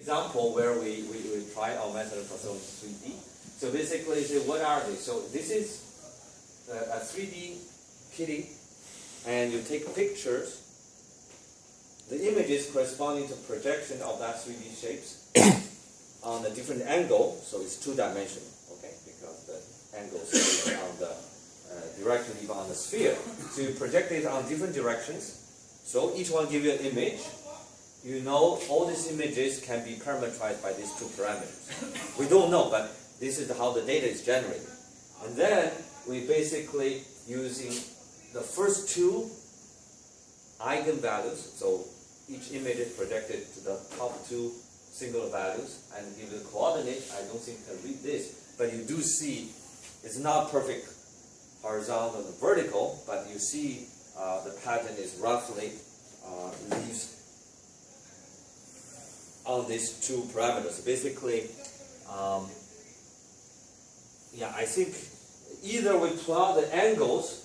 example where we, we, we try our method solving 3D. So basically, say, what are they? So this is a, a 3D kitty, and you take pictures. The images corresponding to projection of that 3D shapes on a different angle, so it's two dimensional, okay? Because the angle is on the uh, direction even on the sphere. So you project it on different directions. So each one give you an image, you know all these images can be parameterized by these two parameters. We don't know, but this is how the data is generated. And then we basically using the first two eigenvalues, so each image is projected to the top two singular values and give the coordinate. I don't think you can read this, but you do see it's not perfect horizontal and vertical, but you see uh, the pattern is roughly uh, leaves on these two parameters. Basically, um, yeah, I think either we plot the angles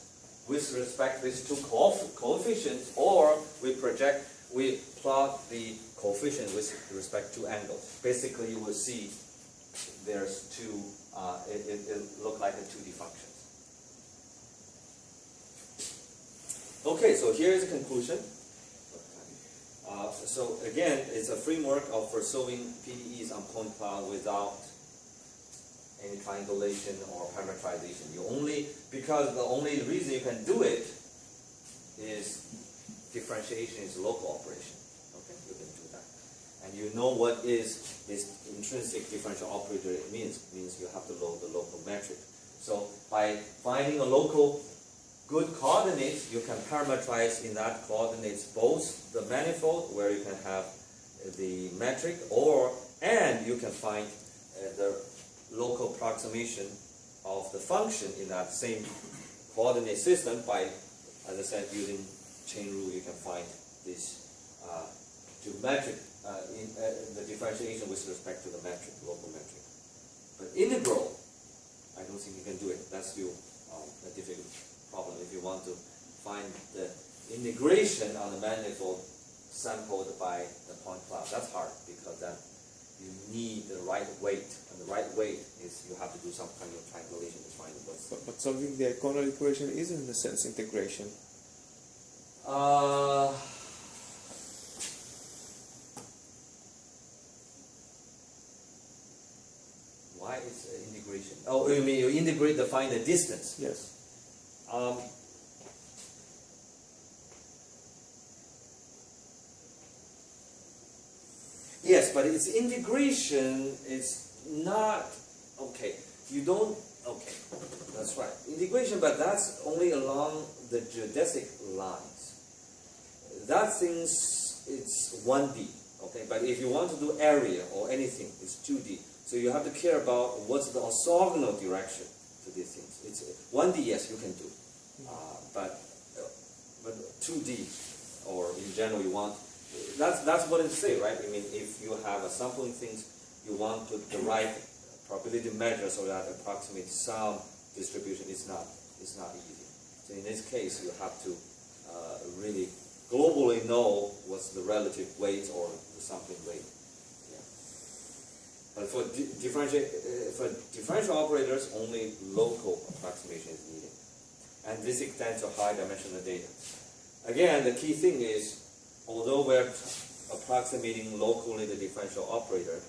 with respect to these two coefficients, or we project, we plot the coefficient with respect to angles. Basically, you will see there's two, uh, it, it, it look like a 2D functions. Okay, so here is the conclusion. Uh, so again, it's a framework of for solving PDEs on point cloud without any triangulation or parametrization. You only because the only reason you can do it is differentiation is local operation. Okay, you can do that, and you know what is this intrinsic differential operator means. It means you have to load the local metric. So by finding a local good coordinates, you can parameterize in that coordinates both the manifold where you can have the metric or and you can find uh, the local approximation of the function in that same coordinate system by, as I said, using chain rule you can find this uh, geometric, uh, in, uh, the differentiation with respect to the metric, local metric. But integral, I don't think you can do it. That's still um, a difficult you want to find the integration on the manifold sampled by the point cloud. That's hard because then you need the right weight, and the right weight is you have to do some kind of triangulation to find what's. But, but solving the eikonal equation is in a sense integration. Uh, why is integration? Oh, you mean you integrate to find the distance? Yes. Um, yes, but its integration is not okay. You don't okay. That's right. Integration, but that's only along the geodesic lines. That things it's 1D. Okay, but if you want to do area or anything, it's 2D. So you have to care about what's the orthogonal direction to these things. It's 1D, yes, you can do, uh, but uh, but 2D or in general you want. That's that's what it say, right? I mean, if you have a sampling things, you want to right probability measure so that approximate some distribution. It's not it's not easy. So in this case, you have to uh, really globally know what's the relative weight or the sampling weight. But for di differential, uh, for differential operators, only local approximation is needed. And this extends to high dimensional data. Again, the key thing is, although we're approximating locally the differential operator,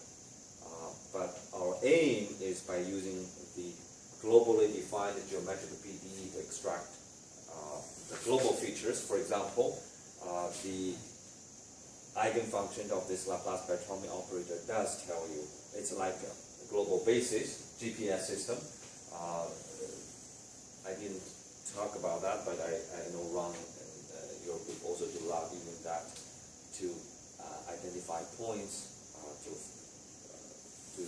uh, but our aim is by using the globally defined geometric PDE to extract uh, the global features. For example, uh, the eigenfunction of this Laplace-Beltrami operator does tell you it's like a global basis GPS system. Uh, I didn't talk about that, but I, I know Ron and uh, your group also do a lot using that to uh, identify points uh, to, uh, to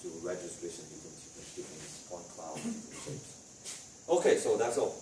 to registration between different point cloud shapes. Okay, so that's all.